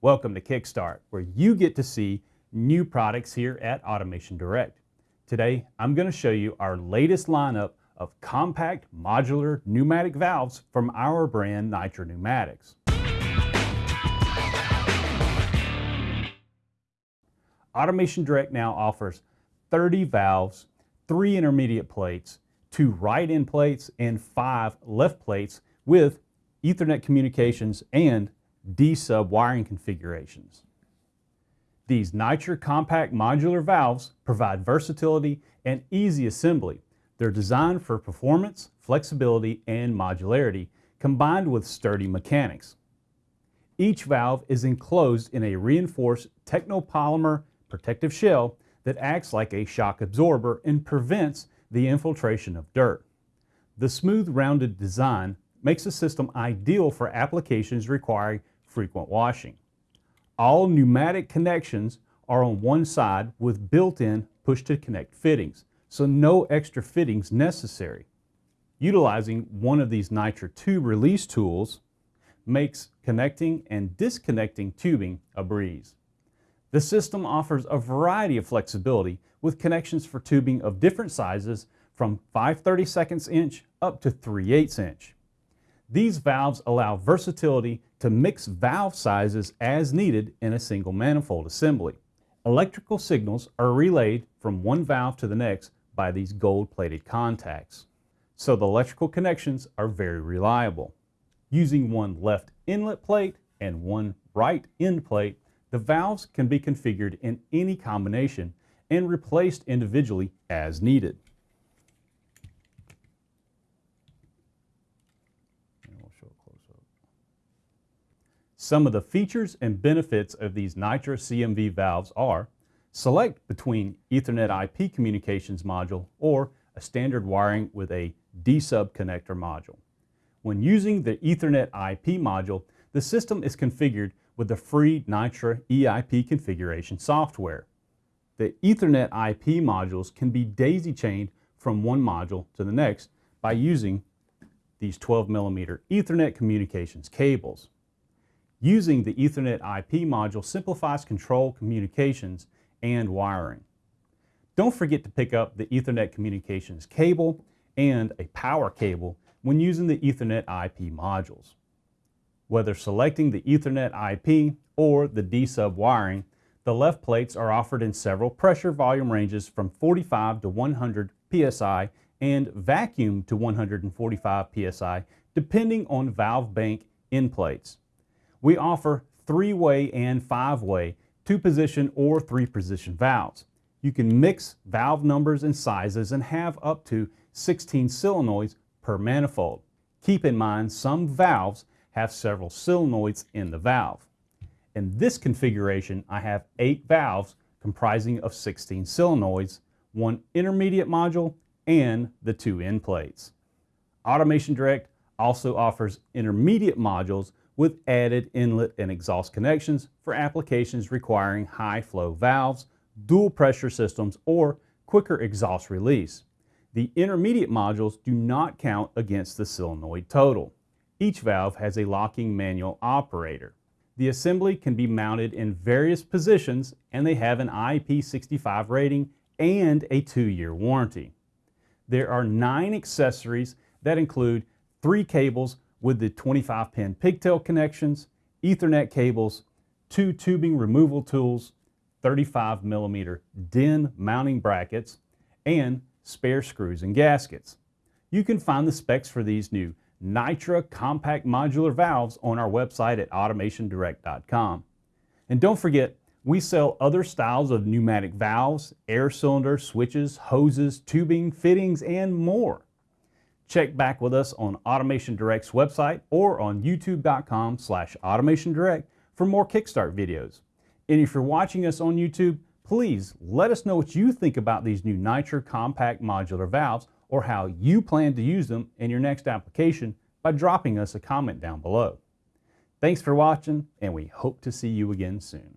Welcome to Kickstart, where you get to see new products here at Automation Direct. Today, I'm going to show you our latest lineup of compact modular pneumatic valves from our brand Nitra Pneumatics. Automation Direct now offers 30 valves, three intermediate plates, two right end plates, and five left plates with Ethernet communications and D-sub wiring configurations. These Nitra compact modular valves provide versatility and easy assembly. They're designed for performance, flexibility, and modularity, combined with sturdy mechanics. Each valve is enclosed in a reinforced technopolymer protective shell that acts like a shock absorber and prevents the infiltration of dirt. The smooth rounded design makes the system ideal for applications requiring frequent washing. All pneumatic connections are on one side with built-in push-to-connect fittings, so no extra fittings necessary. Utilizing one of these Nitra tube release tools makes connecting and disconnecting tubing a breeze. The system offers a variety of flexibility with connections for tubing of different sizes from 5 32 inch up to 3 8 inch. These valves allow versatility to mix valve sizes as needed in a single manifold assembly. Electrical signals are relayed from one valve to the next by these gold-plated contacts. So the electrical connections are very reliable. Using one left inlet plate and one right end plate, the valves can be configured in any combination and replaced individually as needed. Some of the features and benefits of these Nitra CMV valves are select between Ethernet IP communications module or a standard wiring with a D-sub connector module. When using the Ethernet IP module, the system is configured with the free Nitra EIP configuration software. The Ethernet IP modules can be daisy chained from one module to the next by using these 12 millimeter Ethernet communications cables. Using the Ethernet IP module simplifies control communications and wiring. Don't forget to pick up the Ethernet communications cable and a power cable when using the Ethernet IP modules. Whether selecting the Ethernet IP or the D-sub wiring, the left plates are offered in several pressure volume ranges from 45 to 100 psi and vacuum to 145 psi depending on valve bank end plates. We offer three-way and five-way, two-position or three-position valves. You can mix valve numbers and sizes and have up to 16 solenoids per manifold. Keep in mind some valves have several solenoids in the valve. In this configuration, I have eight valves comprising of 16 solenoids, one intermediate module, and the two end plates. Automation Direct also offers intermediate modules with added inlet and exhaust connections for applications requiring high flow valves, dual pressure systems, or quicker exhaust release. The intermediate modules do not count against the solenoid total. Each valve has a locking manual operator. The assembly can be mounted in various positions and they have an IP65 rating and a two-year warranty. There are nine accessories that include three cables with the 25 pin pigtail connections, ethernet cables, two tubing removal tools, 35 millimeter DIN mounting brackets, and spare screws and gaskets. You can find the specs for these new Nitra compact modular valves on our website at automationdirect.com. And don't forget, we sell other styles of pneumatic valves, air cylinder, switches, hoses, tubing, fittings, and more. Check back with us on Automation Direct's website or on youtube.com slash automationdirect for more Kickstart videos. And if you're watching us on YouTube, please let us know what you think about these new Nitra compact modular valves or how you plan to use them in your next application by dropping us a comment down below. Thanks for watching and we hope to see you again soon.